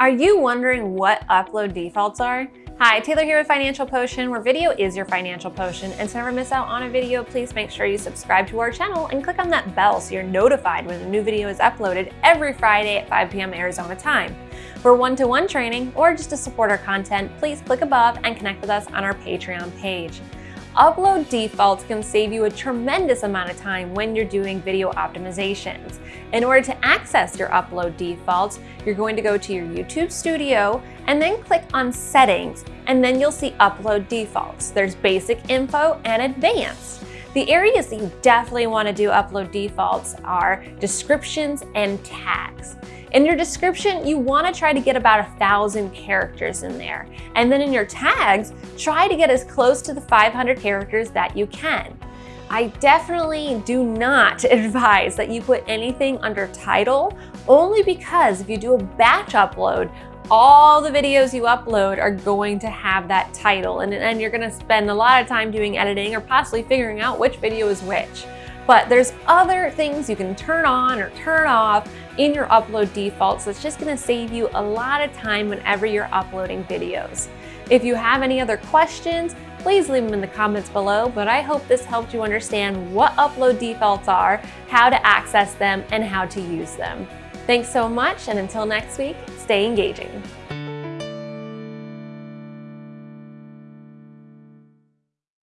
Are you wondering what upload defaults are? Hi, Taylor here with Financial Potion, where video is your financial potion. And to never miss out on a video, please make sure you subscribe to our channel and click on that bell so you're notified when a new video is uploaded every Friday at 5 p.m. Arizona time. For one-to-one -one training or just to support our content, please click above and connect with us on our Patreon page. Upload defaults can save you a tremendous amount of time when you're doing video optimizations. In order to access your upload defaults, you're going to go to your YouTube studio and then click on settings and then you'll see upload defaults. There's basic info and advanced. The areas that you definitely want to do upload defaults are descriptions and tags. In your description, you want to try to get about a thousand characters in there. And then in your tags, try to get as close to the 500 characters that you can. I definitely do not advise that you put anything under title, only because if you do a batch upload, all the videos you upload are going to have that title and then you're gonna spend a lot of time doing editing or possibly figuring out which video is which. But there's other things you can turn on or turn off in your upload defaults. It's just gonna save you a lot of time whenever you're uploading videos. If you have any other questions, please leave them in the comments below, but I hope this helped you understand what upload defaults are, how to access them, and how to use them. Thanks so much, and until next week, stay engaging.